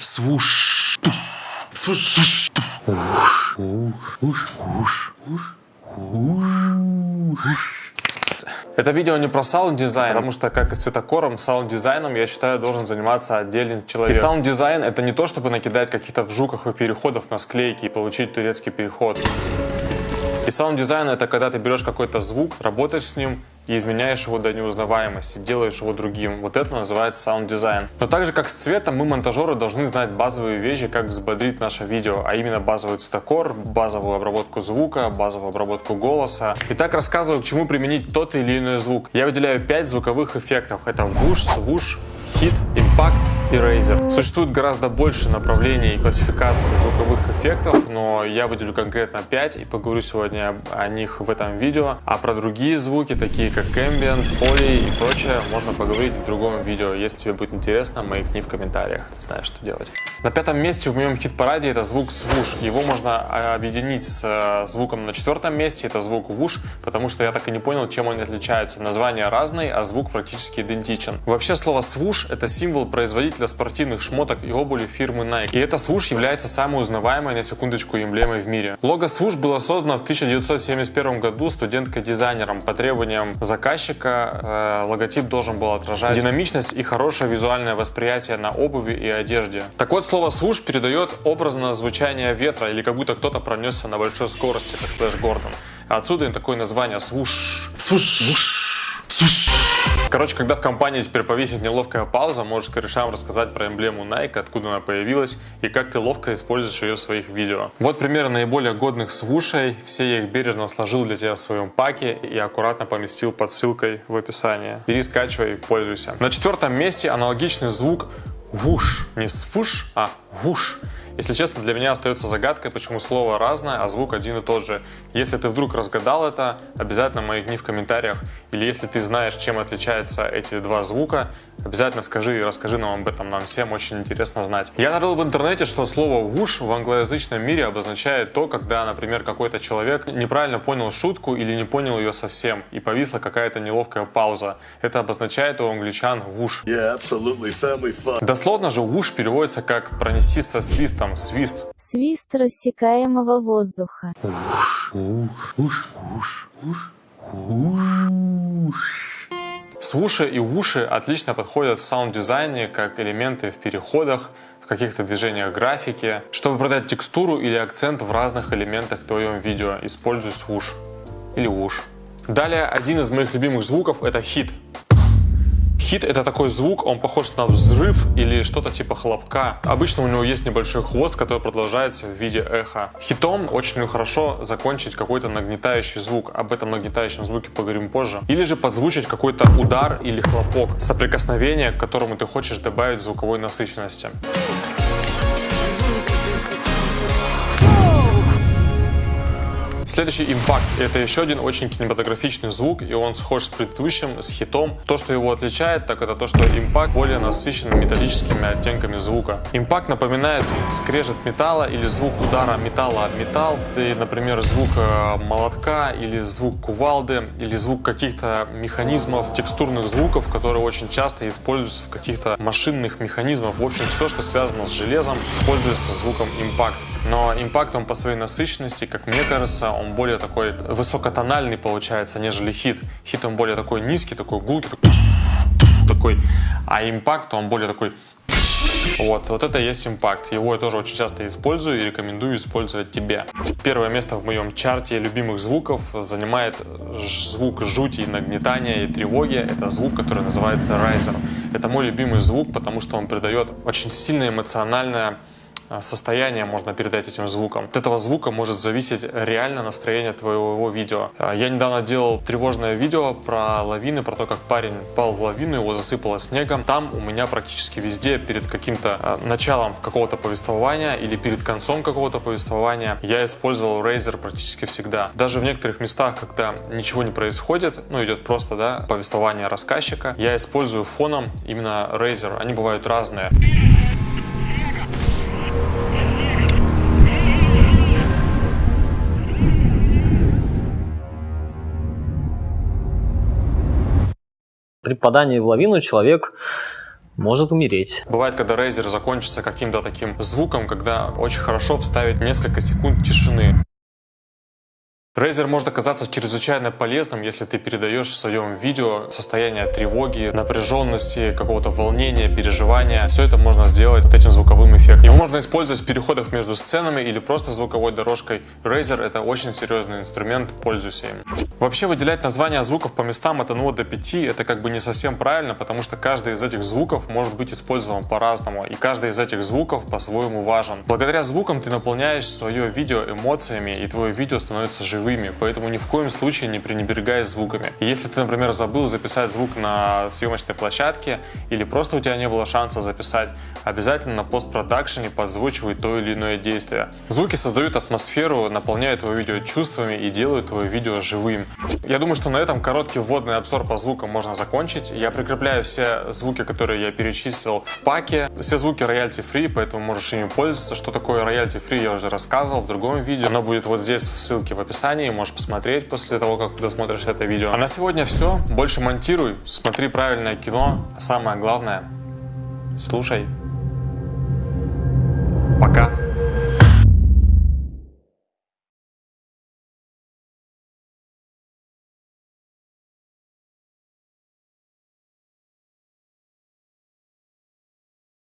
Свуш. Свуш. Свуш. Уш. Уш. Уш. Уш. Уш. Это видео не про саунд-дизайн, потому что, как и с цветокором, саунд-дизайном, я считаю, должен заниматься отдельный человек. И саунд-дизайн — это не то, чтобы накидать каких-то вжухов и переходов на склейки и получить турецкий переход. И саунд-дизайн — это когда ты берешь какой-то звук, работаешь с ним, и изменяешь его до неузнаваемости, делаешь его другим. Вот это называется саунд-дизайн. Но так же, как с цветом, мы, монтажеры, должны знать базовые вещи, как взбодрить наше видео, а именно базовый цветокор, базовую обработку звука, базовую обработку голоса. Итак, рассказываю, к чему применить тот или иной звук. Я выделяю 5 звуковых эффектов. Это вуш, свуш, хит, импакт и Razer. Существует гораздо больше направлений и классификаций звуковых эффектов, но я выделю конкретно 5 и поговорю сегодня о них в этом видео. А про другие звуки, такие как ambient, foley и прочее, можно поговорить в другом видео. Если тебе будет интересно, маякни в комментариях, ты знаешь, что делать. На пятом месте в моем хит-параде это звук свуш. Его можно а, объединить с э, звуком на четвертом месте, это звук вуш, потому что я так и не понял, чем они отличаются. Название разные, а звук практически идентичен. Вообще слово свуш это символ производителя для спортивных шмоток и обуви фирмы Nike. И эта свуш является самой узнаваемой на секундочку эмблемой в мире. Лого свуш было создано в 1971 году студенткой-дизайнером. По требованиям заказчика э, логотип должен был отражать динамичность и хорошее визуальное восприятие на обуви и одежде. Так вот, слово свуш передает образное звучание ветра или как будто кто-то пронесся на большой скорости, как Слэш Гордон. Отсюда и такое название свуш. Свуш, свуш, свуш. Короче, когда в компании теперь повесить неловкая пауза, можешь корешам рассказать про эмблему Nike, откуда она появилась и как ты ловко используешь ее в своих видео. Вот примеры наиболее годных свушей. Все я их бережно сложил для тебя в своем паке и аккуратно поместил под ссылкой в описании. Бери, скачивай, пользуйся. На четвертом месте аналогичный звук вуш. Не свуш, а вуш. Если честно, для меня остается загадкой, почему слово разное, а звук один и тот же. Если ты вдруг разгадал это, обязательно маякни в комментариях. Или если ты знаешь, чем отличаются эти два звука, обязательно скажи и расскажи нам об этом, нам всем очень интересно знать. Я нарыл в интернете, что слово «вуш» в англоязычном мире обозначает то, когда, например, какой-то человек неправильно понял шутку или не понял ее совсем, и повисла какая-то неловкая пауза. Это обозначает у англичан «вуш». Yeah, Дословно же «вуш» переводится как «пронести со свистом», свист. Свист рассекаемого воздуха. Свуши и уши отлично подходят в саунд-дизайне как элементы в переходах, в каких-то движениях графики. Чтобы продать текстуру или акцент в разных элементах твоем видео, используй свуш или уш. Далее, один из моих любимых звуков это хит. Хит это такой звук, он похож на взрыв или что-то типа хлопка. Обычно у него есть небольшой хвост, который продолжается в виде эха. Хитом очень хорошо закончить какой-то нагнетающий звук. Об этом нагнетающем звуке поговорим позже. Или же подзвучить какой-то удар или хлопок, соприкосновение, к которому ты хочешь добавить звуковой насыщенности. Следующий импакт. Это еще один очень кинематографичный звук, и он схож с предыдущим, с хитом. То, что его отличает, так это то, что импакт более насыщен металлическими оттенками звука. Импакт напоминает скрежет металла или звук удара металла об металл. И, например, звук э, молотка или звук кувалды или звук каких-то механизмов, текстурных звуков, которые очень часто используются в каких-то машинных механизмах. В общем, все, что связано с железом, используется звуком импакт. Но импакт он по своей насыщенности, как мне кажется, он более такой высокотональный получается, нежели хит. Хит он более такой низкий, такой гулкий, такой, а импакт он более такой вот, вот это есть импакт. Его я тоже очень часто использую и рекомендую использовать тебе. Первое место в моем чарте любимых звуков занимает звук жути, нагнетания и тревоги. Это звук, который называется Riser. Это мой любимый звук, потому что он придает очень сильное эмоциональное состояние можно передать этим звуком. От этого звука может зависеть реально настроение твоего видео. А, я недавно делал тревожное видео про лавины, про то, как парень пал в лавину, его засыпало снегом. Там у меня практически везде перед каким-то а, началом какого-то повествования или перед концом какого-то повествования я использовал Razer практически всегда. Даже в некоторых местах, когда ничего не происходит, ну идет просто да, повествование рассказчика, я использую фоном именно Razer. Они бывают разные. При попадании в лавину человек может умереть. Бывает, когда Razer закончится каким-то таким звуком, когда очень хорошо вставить несколько секунд тишины. Razer может оказаться чрезвычайно полезным, если ты передаешь в своем видео состояние тревоги, напряженности, какого-то волнения, переживания. Все это можно сделать вот этим звуковым эффектом. Его можно использовать в переходах между сценами или просто звуковой дорожкой. Razer это очень серьезный инструмент, пользуйся им. Вообще выделять названия звуков по местам от 1 до 5 это как бы не совсем правильно, потому что каждый из этих звуков может быть использован по-разному, и каждый из этих звуков по-своему важен. Благодаря звукам ты наполняешь свое видео эмоциями, и твое видео становится живым живыми, поэтому ни в коем случае не пренебрегай звуками. если ты, например, забыл записать звук на съемочной площадке или просто у тебя не было шанса записать, обязательно на постпродакшене подзвучивай то или иное действие. Звуки создают атмосферу, наполняют твое видео чувствами и делают твое видео живым. Я думаю, что на этом короткий вводный обзор по звукам можно закончить. Я прикрепляю все звуки, которые я перечислил в паке. Все звуки royalty free, поэтому можешь ими пользоваться. Что такое royalty free я уже рассказывал в другом видео. Оно будет вот здесь в ссылке в описании описании, можешь посмотреть после того, как досмотришь это видео. А на сегодня все. Больше монтируй, смотри правильное кино, а самое главное, слушай. Пока.